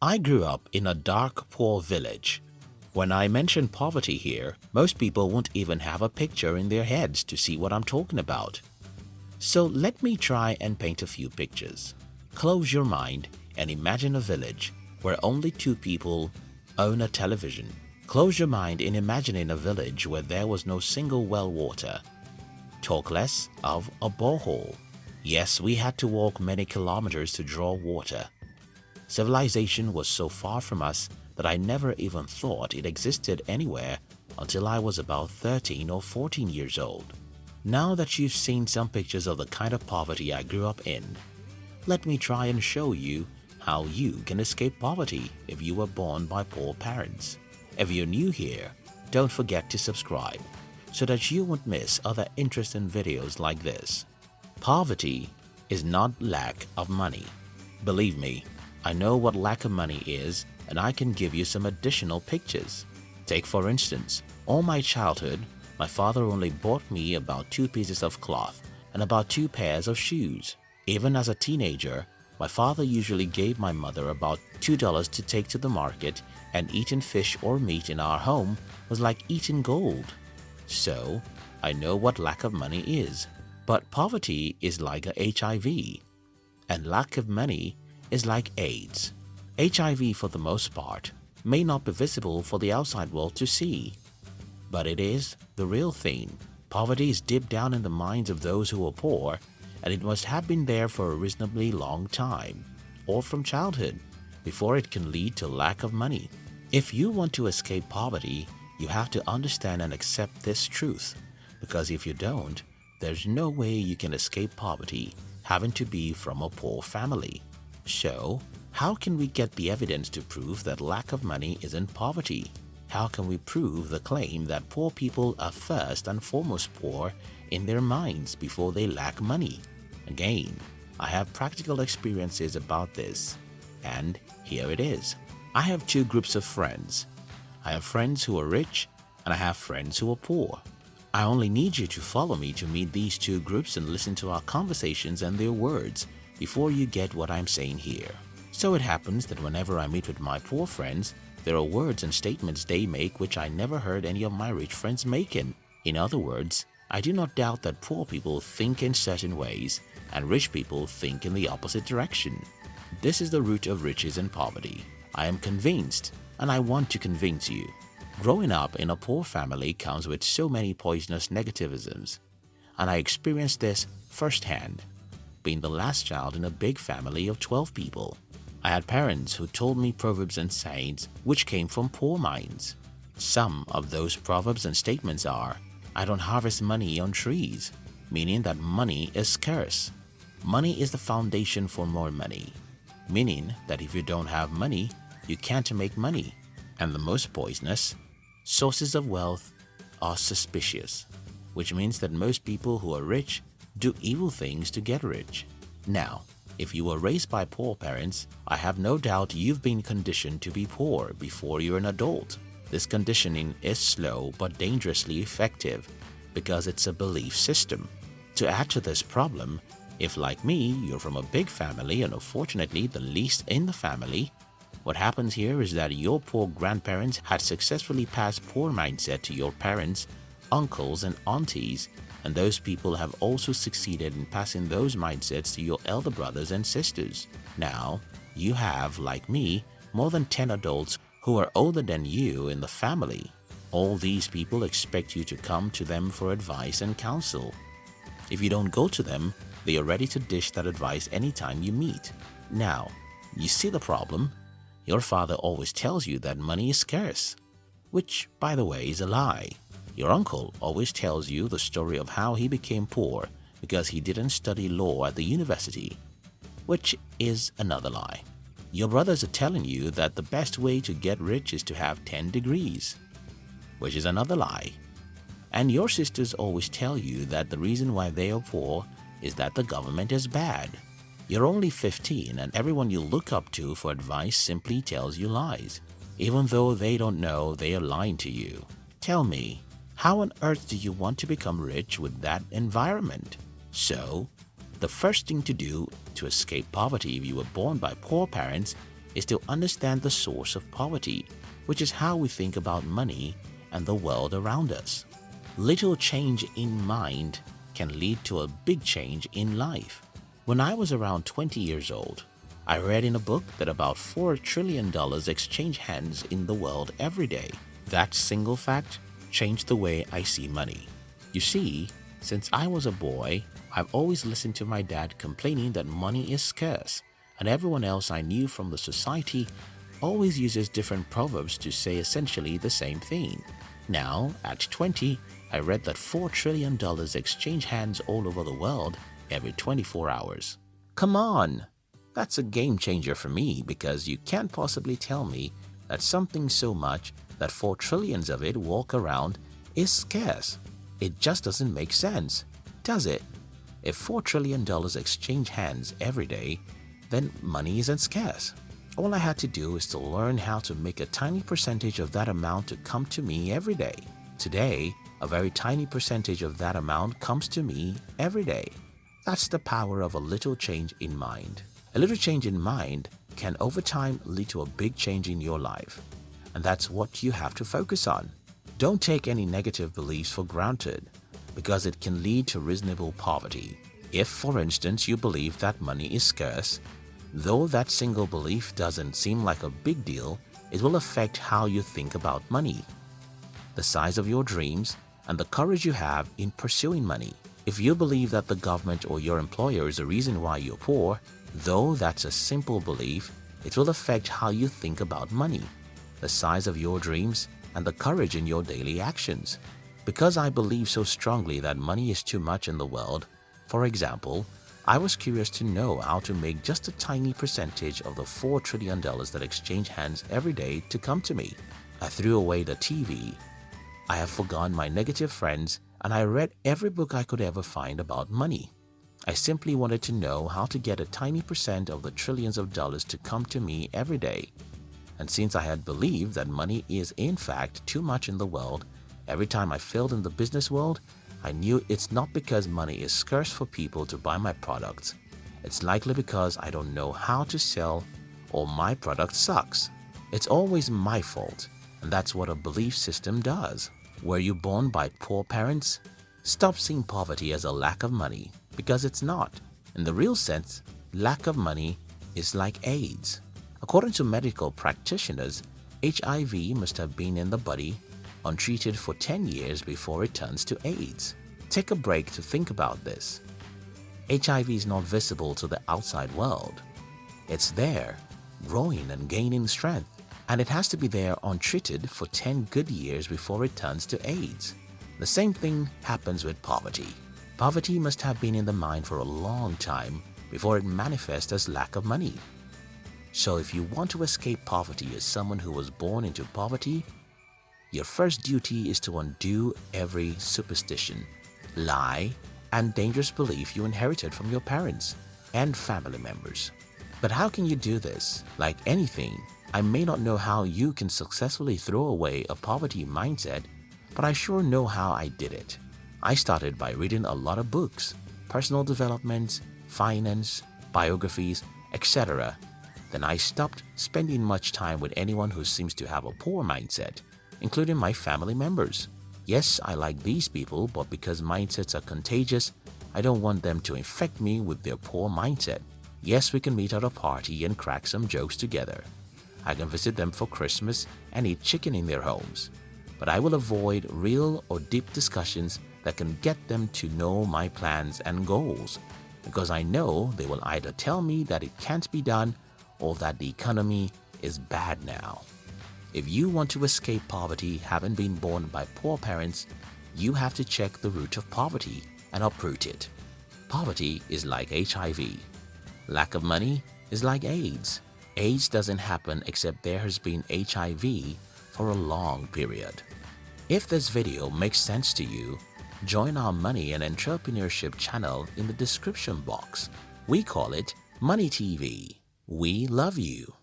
I grew up in a dark, poor village. When I mention poverty here, most people won't even have a picture in their heads to see what I'm talking about. So let me try and paint a few pictures. Close your mind and imagine a village where only two people own a television. Close your mind in imagining a village where there was no single well water. Talk less of a borehole. Yes, we had to walk many kilometers to draw water. Civilization was so far from us that I never even thought it existed anywhere until I was about 13 or 14 years old. Now that you've seen some pictures of the kind of poverty I grew up in, let me try and show you how you can escape poverty if you were born by poor parents. If you're new here, don't forget to subscribe so that you won't miss other interesting videos like this. Poverty is not lack of money. Believe me, I know what lack of money is and I can give you some additional pictures. Take for instance, all my childhood, my father only bought me about two pieces of cloth and about two pairs of shoes. Even as a teenager, my father usually gave my mother about $2 to take to the market and eating fish or meat in our home was like eating gold. So, I know what lack of money is. But poverty is like a HIV and lack of money is like AIDS. HIV for the most part may not be visible for the outside world to see, but it is the real thing. Poverty is deep down in the minds of those who are poor and it must have been there for a reasonably long time or from childhood before it can lead to lack of money. If you want to escape poverty, you have to understand and accept this truth because if you don't, there's no way you can escape poverty having to be from a poor family. So, how can we get the evidence to prove that lack of money isn't poverty? How can we prove the claim that poor people are first and foremost poor in their minds before they lack money? Again, I have practical experiences about this, and here it is. I have two groups of friends. I have friends who are rich and I have friends who are poor. I only need you to follow me to meet these two groups and listen to our conversations and their words before you get what I'm saying here. So it happens that whenever I meet with my poor friends, there are words and statements they make which I never heard any of my rich friends making. In other words, I do not doubt that poor people think in certain ways and rich people think in the opposite direction. This is the root of riches and poverty. I am convinced and I want to convince you. Growing up in a poor family comes with so many poisonous negativisms and I experienced this firsthand, being the last child in a big family of 12 people. I had parents who told me proverbs and sayings which came from poor minds. Some of those proverbs and statements are, I don't harvest money on trees, meaning that money is scarce. Money is the foundation for more money, meaning that if you don't have money, you can't make money. And the most poisonous, sources of wealth are suspicious, which means that most people who are rich do evil things to get rich. Now, if you were raised by poor parents, I have no doubt you've been conditioned to be poor before you're an adult. This conditioning is slow but dangerously effective because it's a belief system. To add to this problem, if like me, you're from a big family and unfortunately the least in the family, what happens here is that your poor grandparents had successfully passed poor mindset to your parents, uncles and aunties and those people have also succeeded in passing those mindsets to your elder brothers and sisters. Now, you have, like me, more than 10 adults who are older than you in the family. All these people expect you to come to them for advice and counsel. If you don't go to them, they are ready to dish that advice anytime you meet. Now, you see the problem? Your father always tells you that money is scarce, which, by the way, is a lie. Your uncle always tells you the story of how he became poor because he didn't study law at the university, which is another lie. Your brothers are telling you that the best way to get rich is to have 10 degrees, which is another lie. And your sisters always tell you that the reason why they are poor is that the government is bad. You're only 15 and everyone you look up to for advice simply tells you lies, even though they don't know they are lying to you. Tell me, how on earth do you want to become rich with that environment? So, the first thing to do to escape poverty if you were born by poor parents is to understand the source of poverty, which is how we think about money and the world around us. Little change in mind can lead to a big change in life. When I was around 20 years old, I read in a book that about $4 trillion exchange hands in the world every day. That single fact changed the way I see money. You see, since I was a boy, I've always listened to my dad complaining that money is scarce and everyone else I knew from the society always uses different proverbs to say essentially the same thing. Now, at 20, I read that $4 trillion exchange hands all over the world every 24 hours. Come on! That's a game changer for me because you can't possibly tell me that something so much that 4 trillions of it walk around is scarce. It just doesn't make sense, does it? If $4 trillion exchange hands every day, then money isn't scarce. All I had to do is to learn how to make a tiny percentage of that amount to come to me every day. Today, a very tiny percentage of that amount comes to me every day. That's the power of a little change in mind. A little change in mind can over time lead to a big change in your life. And that's what you have to focus on. Don't take any negative beliefs for granted because it can lead to reasonable poverty. If, for instance, you believe that money is scarce, Though that single belief doesn't seem like a big deal, it will affect how you think about money, the size of your dreams, and the courage you have in pursuing money. If you believe that the government or your employer is the reason why you're poor, though that's a simple belief, it will affect how you think about money, the size of your dreams, and the courage in your daily actions. Because I believe so strongly that money is too much in the world, for example, I was curious to know how to make just a tiny percentage of the $4 trillion that exchange hands every day to come to me. I threw away the TV. I have forgone my negative friends and I read every book I could ever find about money. I simply wanted to know how to get a tiny percent of the trillions of dollars to come to me every day. And since I had believed that money is in fact too much in the world, every time I failed in the business world, I knew it's not because money is scarce for people to buy my products. It's likely because I don't know how to sell or my product sucks. It's always my fault and that's what a belief system does. Were you born by poor parents? Stop seeing poverty as a lack of money because it's not. In the real sense, lack of money is like AIDS. According to medical practitioners, HIV must have been in the body untreated for 10 years before it turns to AIDS. Take a break to think about this. HIV is not visible to the outside world. It's there, growing and gaining strength, and it has to be there untreated for 10 good years before it turns to AIDS. The same thing happens with poverty. Poverty must have been in the mind for a long time before it manifests as lack of money. So if you want to escape poverty as someone who was born into poverty, your first duty is to undo every superstition, lie, and dangerous belief you inherited from your parents and family members. But how can you do this? Like anything, I may not know how you can successfully throw away a poverty mindset, but I sure know how I did it. I started by reading a lot of books, personal development, finance, biographies, etc. Then I stopped spending much time with anyone who seems to have a poor mindset including my family members. Yes, I like these people, but because mindsets are contagious, I don't want them to infect me with their poor mindset. Yes, we can meet at a party and crack some jokes together. I can visit them for Christmas and eat chicken in their homes. But I will avoid real or deep discussions that can get them to know my plans and goals because I know they will either tell me that it can't be done or that the economy is bad now. If you want to escape poverty having been born by poor parents, you have to check the root of poverty and uproot it. Poverty is like HIV. Lack of money is like AIDS. AIDS doesn't happen except there has been HIV for a long period. If this video makes sense to you, join our money and entrepreneurship channel in the description box. We call it Money TV. We love you.